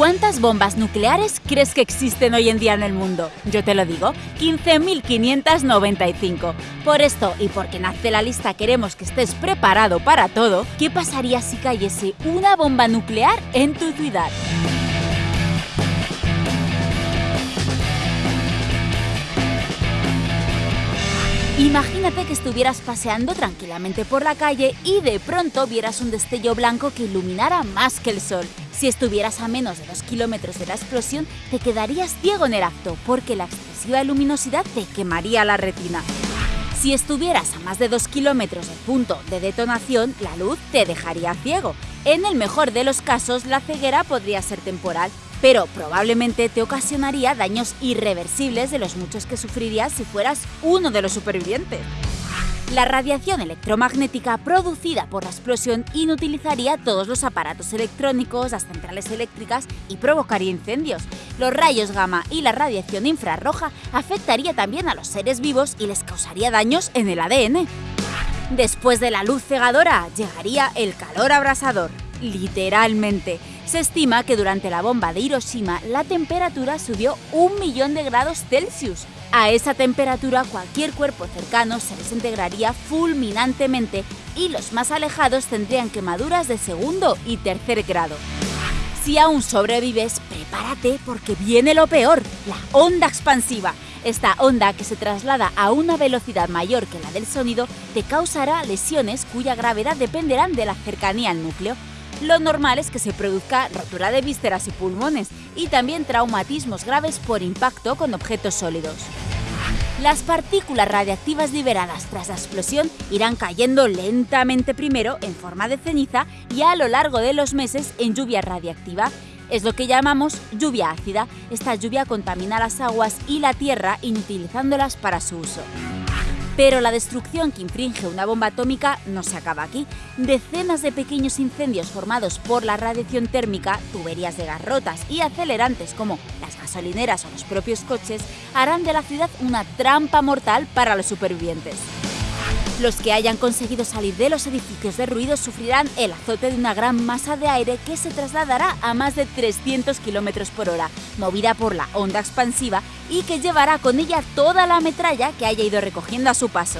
¿Cuántas bombas nucleares crees que existen hoy en día en el mundo? Yo te lo digo, 15.595. Por esto y porque nace la lista queremos que estés preparado para todo, ¿qué pasaría si cayese una bomba nuclear en tu ciudad? Imagínate que estuvieras paseando tranquilamente por la calle y de pronto vieras un destello blanco que iluminara más que el sol. Si estuvieras a menos de 2 kilómetros de la explosión, te quedarías ciego en el acto, porque la excesiva luminosidad te quemaría la retina. Si estuvieras a más de 2 kilómetros del punto de detonación, la luz te dejaría ciego. En el mejor de los casos, la ceguera podría ser temporal, pero probablemente te ocasionaría daños irreversibles de los muchos que sufrirías si fueras uno de los supervivientes. La radiación electromagnética producida por la explosión inutilizaría todos los aparatos electrónicos, las centrales eléctricas y provocaría incendios. Los rayos gamma y la radiación infrarroja afectaría también a los seres vivos y les causaría daños en el ADN. Después de la luz cegadora llegaría el calor abrasador, literalmente. Se estima que durante la bomba de Hiroshima la temperatura subió un millón de grados Celsius, a esa temperatura cualquier cuerpo cercano se desintegraría fulminantemente y los más alejados tendrían quemaduras de segundo y tercer grado. Si aún sobrevives, prepárate porque viene lo peor, la onda expansiva. Esta onda, que se traslada a una velocidad mayor que la del sonido, te causará lesiones cuya gravedad dependerán de la cercanía al núcleo. Lo normal es que se produzca rotura de vísceras y pulmones y también traumatismos graves por impacto con objetos sólidos. Las partículas radiactivas liberadas tras la explosión irán cayendo lentamente primero en forma de ceniza y a lo largo de los meses en lluvia radiactiva. Es lo que llamamos lluvia ácida. Esta lluvia contamina las aguas y la tierra inutilizándolas para su uso. Pero la destrucción que infringe una bomba atómica no se acaba aquí. Decenas de pequeños incendios formados por la radiación térmica, tuberías de gas rotas y acelerantes como las gasolineras o los propios coches harán de la ciudad una trampa mortal para los supervivientes. Los que hayan conseguido salir de los edificios de ruido sufrirán el azote de una gran masa de aire que se trasladará a más de 300 km por hora, movida por la onda expansiva y que llevará con ella toda la metralla que haya ido recogiendo a su paso.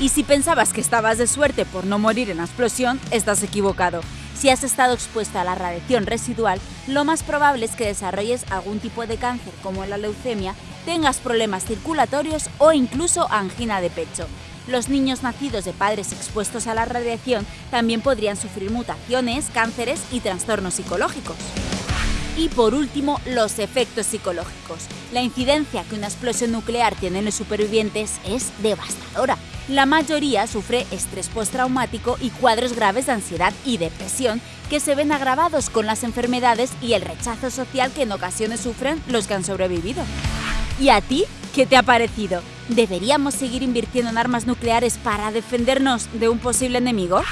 Y si pensabas que estabas de suerte por no morir en la explosión, estás equivocado. Si has estado expuesta a la radiación residual, lo más probable es que desarrolles algún tipo de cáncer como la leucemia, tengas problemas circulatorios o incluso angina de pecho. Los niños nacidos de padres expuestos a la radiación también podrían sufrir mutaciones, cánceres y trastornos psicológicos. Y por último, los efectos psicológicos. La incidencia que una explosión nuclear tiene en los supervivientes es devastadora. La mayoría sufre estrés postraumático y cuadros graves de ansiedad y depresión que se ven agravados con las enfermedades y el rechazo social que en ocasiones sufren los que han sobrevivido. ¿Y a ti? ¿Qué te ha parecido? ¿Deberíamos seguir invirtiendo en armas nucleares para defendernos de un posible enemigo?